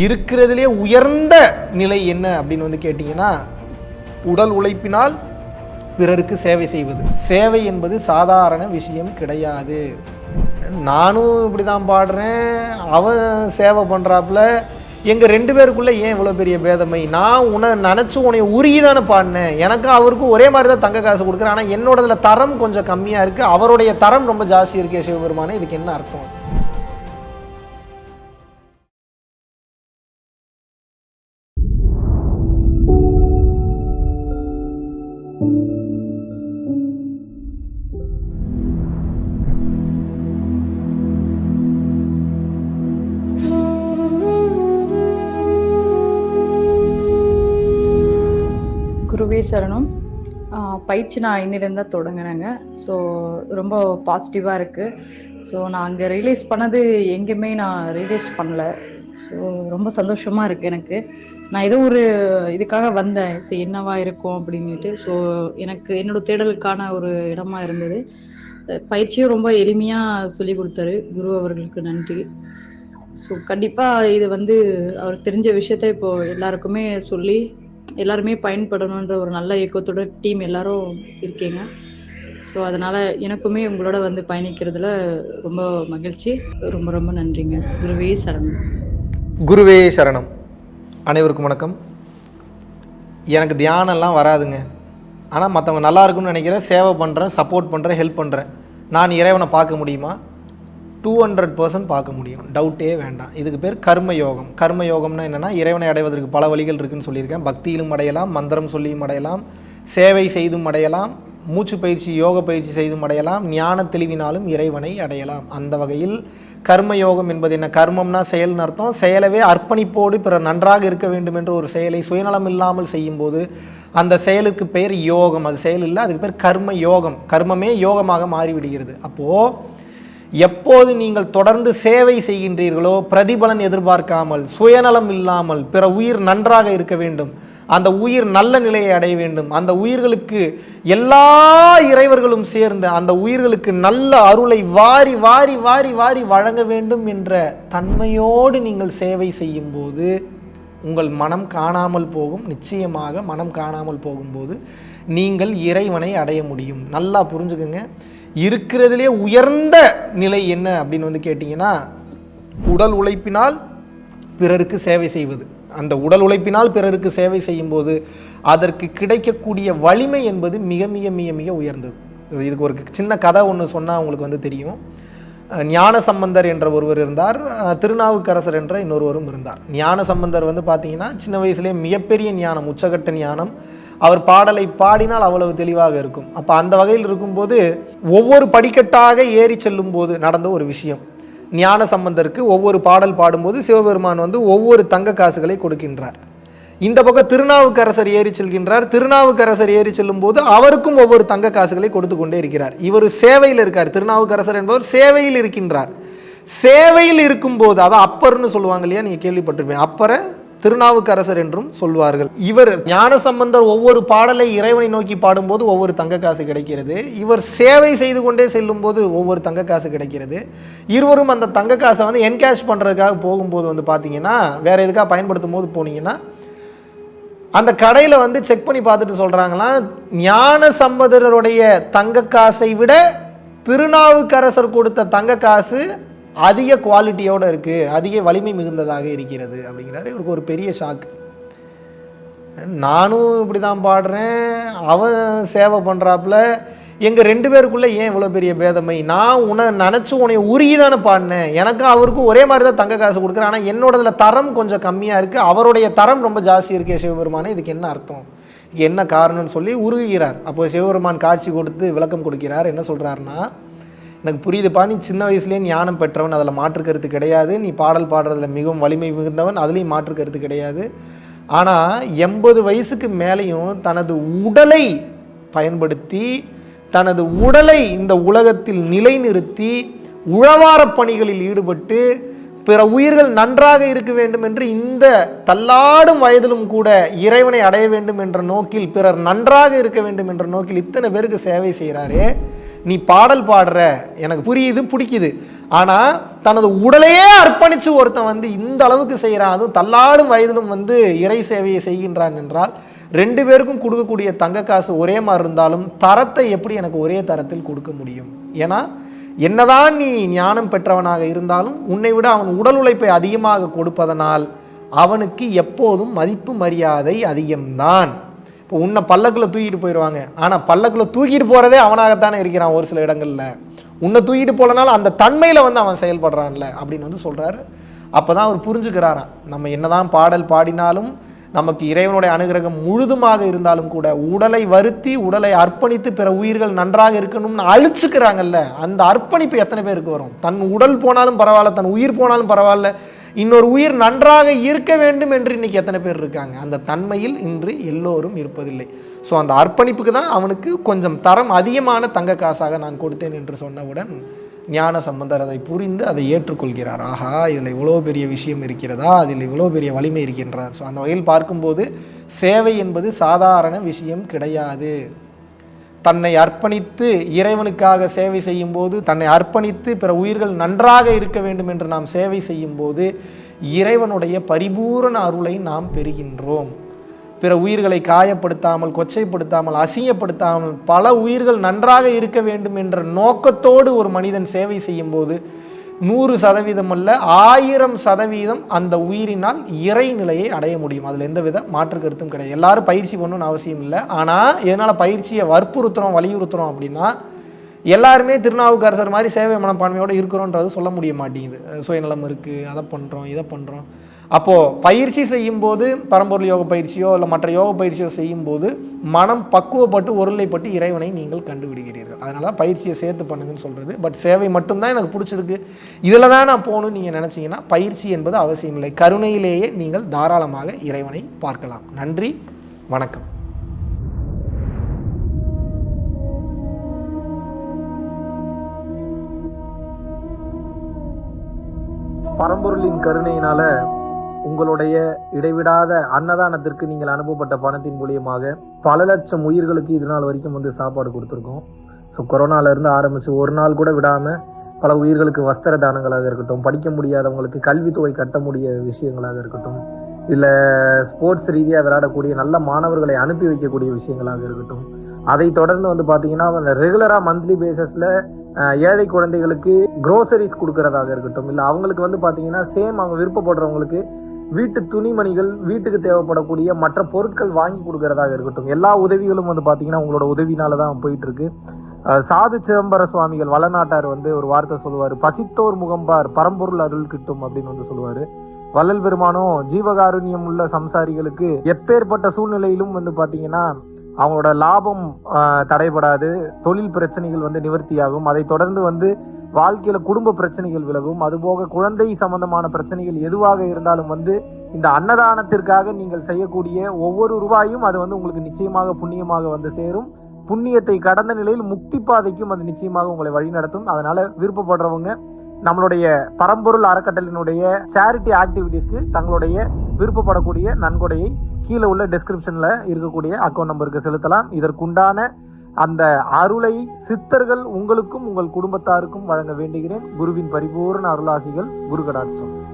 இருக்கிறதுலே உயர்ந்த நிலை என்ன அப்படின்னு வந்து கேட்டிங்கன்னா உடல் உழைப்பினால் பிறருக்கு சேவை செய்வது. சேவை என்பது சாதாரண விஷயம் கிடையாது. நானும் இப்படி தான் பாடுறேன். அவன் சேவை பண்ணுறாப்புல எங்கள் ரெண்டு பேருக்குள்ளே ஏன் இவ்வளோ பெரிய பேதமை? நான் உன்னை நினச்சி உன்னை உருகி தானே பாடினேன். எனக்கும் அவருக்கும் ஒரே மாதிரி தான் தங்க காசு கொடுக்குறேன். ஆனால் என்னோடதில் தரம் கொஞ்சம் கம்மியாக இருக்குது அவருடைய தரம் ரொம்ப ஜாஸ்தி இருக்கே சிவபெருமானே. இதுக்கு என்ன அர்த்தம்? சரணம். பயிற்சி நான் இன்னிலேருந்து தான் தொடங்கினேங்க. ஸோ ரொம்ப பாசிட்டிவாக இருக்குது ஸோ நான் அங்கே ரியலைஸ் பண்ணது எங்கேயுமே நான் ரியலைஸ் பண்ணல. ஸோ ரொம்ப சந்தோஷமாக இருக்குது எனக்கு. நான் ஏதோ ஒரு இதுக்காக வந்தேன். சரி என்னவா இருக்கும் அப்படின்ட்டு ஸோ எனக்கு என்னோட தேடலுக்கான ஒரு இடமா இருந்தது. பயிற்சியும் ரொம்ப எளிமையாக சொல்லி கொடுத்தாரு. குரு அவர்களுக்கு நன்றி. ஸோ கண்டிப்பாக இது வந்து அவர் தெரிஞ்ச விஷயத்த இப்போ எல்லாருக்குமே சொல்லி எல்லாருமே பயன்படணுன்ற ஒரு நல்ல இயக்கத்தோட டீம் எல்லாரும் இருக்கீங்க. ஸோ அதனால எனக்குமே உங்களோட வந்து பயணிக்கிறதுல ரொம்ப மகிழ்ச்சி. ரொம்ப ரொம்ப நன்றிங்க. குருவே சரணம். குருவே சரணம். அனைவருக்கும் வணக்கம். எனக்கு தியானம்லாம் வராதுங்க. ஆனால் மற்றவங்க நல்லா இருக்கும்னு நினைக்கிறேன். சேவை பண்ணுறேன் சப்போர்ட் பண்ணுறேன் ஹெல்ப் பண்ணுறேன் நான் இறைவனை பார்க்க முடியுமா? டூ ஹண்ட்ரட் பர்சன்ட் பார்க்க முடியும். டவுட்டே வேண்டாம். இதுக்கு பேர் கர்ம யோகம் கர்ம யோகம்னா என்னென்னா இறைவனை அடைவதற்கு பல வழிகள் இருக்குதுன்னு சொல்லியிருக்கேன். பக்தியிலும் அடையலாம் மந்திரம் சொல்லியும் அடையலாம் சேவை செய்தும் அடையலாம் மூச்சு பயிற்சி யோக பயிற்சி செய்தும் அடையலாம் ஞான தெளிவினாலும் இறைவனை அடையலாம். அந்த வகையில் கர்ம யோகம் என்பது என்ன? கர்மம்னா செயல்னு அர்த்தம். செயலவே அர்ப்பணிப்போடு பிற நன்றாக இருக்க வேண்டும் என்ற ஒரு செயலை சுயநலம் இல்லாமல் செய்யும்போது அந்த செயலுக்கு பெயர் யோகம். அது செயல் இல்லை அதுக்கு பேர் கர்ம யோகம் கர்மமே யோகமாக மாறிவிடுகிறது. அப்போது எப்போது நீங்கள் தொடர்ந்து சேவை செய்கின்றீர்களோ பிரதிபலன் எதிர்பார்க்காமல் சுயநலம் இல்லாமல் பிற உயிர் நன்றாக இருக்க வேண்டும் அந்த உயிர் நல்ல நிலையை அடைய வேண்டும் அந்த உயிர்களுக்கு எல்லா இறைவர்களும் சேர்ந்து அந்த உயிர்களுக்கு நல்ல அருளை வாரி வாரி வாரி வாரி வழங்க வேண்டும் என்ற தன்மையோடு நீங்கள் சேவை செய்யும்போது உங்கள் மனம் காணாமல் போகும் நிச்சயமாக மனம் காணாமல் போகும்போது நீங்கள் இறைவனை அடைய முடியும். நல்லா புரிஞ்சுக்கோங்க. இருக்கிறதுலே உயர்ந்த நிலை என்ன அப்படின்னு வந்து கேட்டிங்கன்னா உடல் உழைப்பினால் பிறருக்கு சேவை செய்வது. அந்த உடல் உழைப்பினால் பிறருக்கு சேவை செய்யும்போது அதற்கு கிடைக்கக்கூடிய வலிமை என்பது மிக மிக மிக மிக உயர்ந்தது. இதுக்கு ஒரு சின்ன கதை ஒன்று சொன்னால் உங்களுக்கு வந்து தெரியும். ஞான சம்பந்தர் என்ற ஒருவர் இருந்தார். திருநாவுக்கரசர் என்ற இன்னொருவரும் இருந்தார். ஞான சம்பந்தர் வந்து பார்த்தீங்கன்னா சின்ன வயசுலேயே மிகப்பெரிய ஞானம் உச்சகட்ட ஞானம் அவர் பாடலை பாடினால் அவ்வளவு தெளிவாக இருக்கும். அப்போ அந்த வகையில் இருக்கும்போது ஒவ்வொரு படிக்கட்டாக ஏறி செல்லும் போது நடந்த ஒரு விஷயம். ஞான சம்பந்தருக்கு ஒவ்வொரு பாடல் பாடும்போது சிவபெருமான் வந்து ஒவ்வொரு தங்க காசுகளை கொடுக்கின்றார். இந்த பக்கம் திருநாவுக்கரசர் ஏறி செல்கின்றார். திருநாவுக்கரசர் ஏறி செல்லும் போது அவருக்கும் ஒவ்வொரு தங்க காசுகளை கொடுத்து கொண்டே இருக்கிறார். இவர் சேவையில் இருக்கார். திருநாவுக்கரசர் என்பவர் சேவையில் இருக்கின்றார். சேவையில் இருக்கும்போது அதான் அப்பர்னு சொல்லுவாங்க இல்லையா? நீங்கள் கேள்விப்பட்டிருப்பீங்க. அப்பரை திருநாவுக்கரசர் என்றும் சொல்வார்கள். இவர் ஞானசம்பந்தர் ஒவ்வொரு பாடலை இறைவனை நோக்கி பாடும்போது ஒவ்வொரு தங்க காசு கிடைக்கிறது. இவர் சேவை செய்து கொண்டே செல்லும் போது ஒவ்வொரு தங்க காசு கிடைக்கிறது. இருவரும் அந்த தங்க காசை வந்து என்கேஷ் பண்ணுறதுக்காக போகும்போது வந்து பார்த்தீங்கன்னா வேற எதுக்காக பயன்படுத்தும் போது போனீங்கன்னா அந்த கடையில் வந்து செக் பண்ணி பார்த்துட்டு சொல்கிறாங்களாம் ஞான சம்பந்தருடைய தங்க காசை விட திருநாவுக்கரசர் கொடுத்த தங்க காசு அதிக குவாலிட்டியோடு இருக்குது அதிக வலிமை மிகுந்ததாக இருக்கிறது அப்படிங்கிறாரு. இவருக்கு ஒரு பெரிய ஷாக் நானும் இப்படி தான் பாடுறேன். அவன் சேவை பண்ணுறாப்புல எங்கள் ரெண்டு பேருக்குள்ளே ஏன் இவ்வளோ பெரிய பேதமை? நான் உன்னை நினச்சி உன்னை உருகி தானே பாடினேன். எனக்கும் அவருக்கும் ஒரே மாதிரி தான் தங்க காசு கொடுக்குறேன். ஆனால் என்னோடதில் தரம் கொஞ்சம் கம்மியாக இருக்குது அவருடைய தரம் ரொம்ப ஜாஸ்தி இருக்கே சிவபெருமானே. இதுக்கு என்ன அர்த்தம்? இதுக்கு என்ன காரணம்னு சொல்லி உருகுகிறார். அப்போ சிவபெருமான் காட்சி கொடுத்து விளக்கம் கொடுக்கிறார். என்ன சொல்கிறாருன்னா எனக்கு புரியுதுப்பா. நீ சின்ன வயசுலேயே ஞானம் பெற்றவன் அதில் மாற்று கருத்து கிடையாது. நீ பாடல் பாடுறதுல மிகவும் வலிமை மிகுந்தவன் அதுலேயும் மாற்று கருத்து கிடையாது. ஆனால் எண்பது வயசுக்கு மேலேயும் தனது உடலை பயன்படுத்தி தனது உடலை இந்த உலகத்தில் நிலைநிறுத்தி உழவார பணிகளில் ஈடுபட்டு பிற உயிர்கள் நன்றாக இருக்க வேண்டும் என்று இந்த தள்ளாடும் வயதிலும் கூட இறைவனை அடைய வேண்டும் என்ற நோக்கில் பிறர் நன்றாக இருக்க வேண்டும் என்ற நோக்கில் இத்தனை பேருக்கு சேவை செய்கிறாரே நீ பாடல் பாடுற எனக்கு புரியுது பிடிக்குது. ஆனால் தனது உடலையே அர்ப்பணித்து ஒருத்தன் வந்து இந்த அளவுக்கு செய்கிறான் அதுவும் தள்ளாடும் வயதிலும் வந்து இறை சேவையை செய்கின்றான் என்றால் ரெண்டு பேருக்கும் கொடுக்கக்கூடிய தங்க காசு ஒரே மாதிரி இருந்தாலும் தரத்தை எப்படி எனக்கு ஒரே தரத்தில் கொடுக்க முடியும்? ஏன்னா என்னதான் நீ ஞானம் பெற்றவனாக இருந்தாலும் உன்னை விட அவன் உடல் உழைப்பை அதிகமாக கொடுப்பதனால் அவனுக்கு எப்போதும் மதிப்பு மரியாதை அதிகம்தான். இப்போ உன்னை பல்லக்கில் தூக்கிட்டு போயிடுவாங்க ஆனால் பல்லக்கில் தூக்கிட்டு போகிறதே அவனாகத்தானே இருக்கிறான் ஒரு சில இடங்களில். உன்னை தூக்கிட்டு போலனாலும் அந்த தன்மையில் வந்து அவன் செயல்படுறான்ல அப்படின்னு வந்து சொல்கிறாரு அப்போ தான் அவர் புரிஞ்சுக்கிறாராம். நம்ம என்னதான் பாடல் பாடினாலும் நமக்கு இறைவனுடைய அனுகிரகம் முழுதுமாக இருந்தாலும் கூட உடலை வருத்தி உடலை அர்ப்பணித்து பிற உயிர்கள் நன்றாக இருக்கணும்னு அழிச்சுக்கிறாங்கல்ல அந்த அர்ப்பணிப்பு எத்தனை பேருக்கு வரும்? தன் உடல் போனாலும் பரவாயில்ல தன் உயிர் போனாலும் பரவாயில்ல இன்னொரு உயிர் நன்றாக இருக்க வேண்டும் என்று இன்னைக்கு எத்தனை பேர் இருக்காங்க? அந்த தன்மையில் இன்று எல்லோரும் இருப்பதில்லை. ஸோ அந்த அர்ப்பணிப்புக்கு தான் அவனுக்கு கொஞ்சம் தரம் அதிகமான தங்க காசாக நான் கொடுத்தேன் என்று சொன்னவுடன் ஞான சம்பந்தர் அதை புரிந்து அதை ஏற்றுக்கொள்கிறார். ஆஹா இதில் இவ்வளோ பெரிய விஷயம் இருக்கிறதா? அதில் இவ்வளோ பெரிய வலிமை இருக்கின்றார் ஸோ அந்த வகையில் பார்க்கும்போது சேவை என்பது சாதாரண விஷயம் கிடையாது. தன்னை அர்ப்பணித்து இறைவனுக்காக சேவை செய்யும்போது தன்னை அர்ப்பணித்து பிற உயிர்கள் நன்றாக இருக்க வேண்டும் என்று நாம் சேவை செய்யும்போது இறைவனுடைய பரிபூரண அருளை நாம் பெறுகின்றோம். பிற உயிர்களை காயப்படுத்தாமல் கொச்சைப்படுத்தாமல் அசிங்கப்படுத்தாமல் பல உயிர்கள் நன்றாக இருக்க வேண்டும் என்ற நோக்கத்தோடு ஒரு மனிதன் சேவை செய்யும் போது நூறு சதவீதம் அல்ல ஆயிரம் சதவீதம் அந்த உயிரினால் இறைநிலையை அடைய முடியும். அதில் எந்தவித மாற்று கருத்தும் கிடையாது. எல்லாரும் பயிற்சி பண்ணணும்னு அவசியம் இல்லை. ஆனால் எதனால் பயிற்சியை வற்புறுத்துறோம் வலியுறுத்துறோம் அப்படின்னா எல்லாருமே திருநாவுக்கரசர் மாதிரி சேவை மனப்பான்மையோடு இருக்கிறோன்றது சொல்ல முடிய மாட்டேங்குது. சுயநலம் இருக்குது அதை பண்ணுறோம் இதை பண்ணுறோம் அப்போது பயிற்சி செய்யும்போது பரம்பொருள் யோக பயிற்சியோ இல்லை மற்ற யோக பயிற்சியோ செய்யும்போது மனம் பக்குவப்பட்டு ஒருநிலைப்பட்டு இறைவனை நீங்கள் கண்டுபிடிக்கிறீர்கள். அதனால தான் பயிற்சியை சேர்த்து பண்ணுங்கன்னு சொல்கிறது பட் சேவை மட்டும்தான் எனக்கு பிடிச்சிருக்கு. இதில் தான் நான் போகணும்னு நீங்கள் நினச்சிங்கன்னா பயிற்சி என்பது அவசியம் இல்லை. கருணையிலேயே நீங்கள் தாராளமாக இறைவனை பார்க்கலாம். நன்றி வணக்கம். பரம்பொருளின் கருணையினால உங்களுடைய இடைவிடாத அன்னதானத்திற்கு நீங்கள் அனுப்பப்பட்ட பணத்தின் மூலியமாக பல லட்சம் உயிர்களுக்கு இது நாள் வரைக்கும் வந்து சாப்பாடு கொடுத்துருக்கோம். ஸோ கொரோனாலேருந்து ஆரம்பித்து ஒரு நாள் கூட விடாமல் பல உயிர்களுக்கு வஸ்திர தானங்களாக இருக்கட்டும் படிக்க முடியாதவங்களுக்கு கல்வித்தொகை கட்ட முடிய விஷயங்களாக இருக்கட்டும் இல்லை ஸ்போர்ட்ஸ் ரீதியாக விளையாடக்கூடிய நல்ல மாணவர்களை அனுப்பி வைக்கக்கூடிய விஷயங்களாக இருக்கட்டும் அதை தொடர்ந்து வந்து பார்த்தீங்கன்னா ரெகுலராக மந்த்லி பேசிஸில் ஏழை குழந்தைகளுக்கு குரோசரிஸ் கொடுக்கறதாக இருக்கட்டும் இல்லை அவங்களுக்கு வந்து பார்த்தீங்கன்னா சேம் அவங்க விருப்பப்படுறவங்களுக்கு வீட்டு துணிமணிகள் வீட்டுக்கு தேவைப்படக்கூடிய மற்ற பொருட்கள் வாங்கி கொடுக்கறதாக இருக்கட்டும். எல்லா உதவிகளும் வந்து பார்த்தீங்கன்னா உங்களோட உதவினால தான் போயிட்டு இருக்கு சாது சிதம்பர சுவாமிகள் வளநாட்டார் வந்து ஒரு வார்த்தை சொல்லுவார். பசித்தோர் முகம்பார் பரம்பொருள் அருள் கிட்டும் அப்படின்னு வந்து சொல்லுவார். வள்ளல் பெருமானும் ஜீவகாருண்யம் உள்ள சம்சாரிகளுக்கு எப்பேற்பட்ட சூழ்நிலையிலும் வந்து பார்த்தீங்கன்னா அவங்களோட லாபம் தடைபடாது. தொழில் பிரச்சனைகள் வந்து நிவர்த்தியாகும். அதை தொடர்ந்து வந்து வாழ்க்கையில குடும்ப பிரச்சனைகள் விலகும். அதுபோக குழந்தை சம்பந்தமான பிரச்சனைகள் எதுவாக இருந்தாலும் வந்து இந்த அன்னதானத்திற்காக நீங்கள் செய்யக்கூடிய ஒவ்வொரு ரூபாயும் அது வந்து உங்களுக்கு நிச்சயமாக புண்ணியமாக வந்து சேரும். புண்ணியத்தை கடந்த நிலையில் முக்தி பாதைக்கும் அது நிச்சயமாக உங்களை வழிநடத்தும் அதனால விருப்பப்படுறவங்க நம்மளுடைய பரம்பொருள் அறக்கட்டளினுடைய சேரிட்டி ஆக்டிவிட்டீஸ்க்கு தங்களுடைய விருப்பப்படக்கூடிய நன்கொடையை கீழே உள்ள டெஸ்கிரிப்ஷனில் இருக்கக்கூடிய அக்கௌண்ட் நம்பருக்கு செலுத்தலாம். இதற்குண்டான அந்த அருளை சித்தர்கள் உங்களுக்கும் உங்கள் குடும்பத்தாருக்கும் வழங்க வேண்டுகிறேன். குருவின் பரிபூர்ண அருளாசிகள் குரு கடாட்சம்